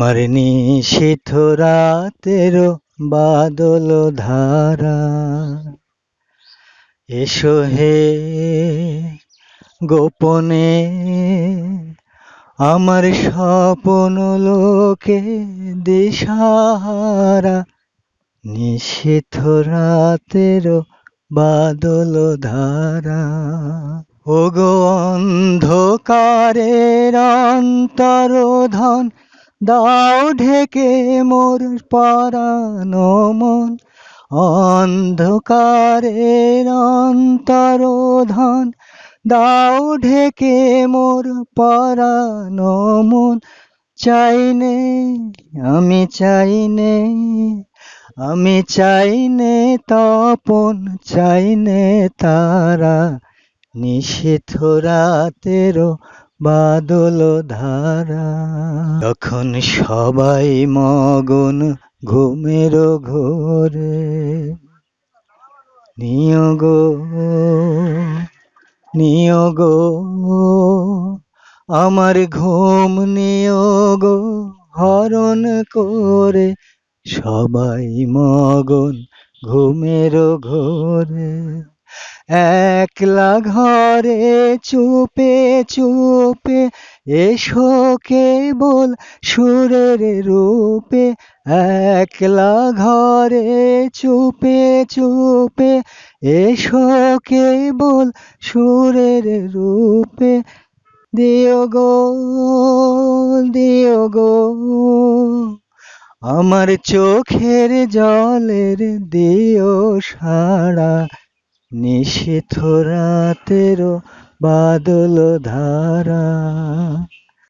আমার নিশীথ রাতের বাদল ধারা। এসো হে গোপনে, আমার স্বপন লোকে দিশাহারা। নিশীথ রাতের বাদল ধারা। ওগো অন্ধকারের অন্তরধন দাও ঢেকে মোর পরানো মন, অন্ধকারের অন্তরধন। দাও ঢেকে মোর পরানো মন চাইনে আমি চাইনে আমি চাইনে তপন চাইনে তারা নিশীথ রাতের বাদল ধারা। তখন সবাই মগন ঘুমের ঘোরে। নিয়োগ নিয়োগ আমার ঘুম নিয়োগ হরণ করে। সবাই মগন ঘুমের ঘোরে। একলা ঘরে চুপে চুপে এসো কেবল সুরের রূপে। একলা ঘরে চুপে চুপে এসো কেবল সুরের রূপে। দিও গো দিও গো, আমার চোখের জলের দিও সারা নিশীথ রাতেরও বাদল ধারা।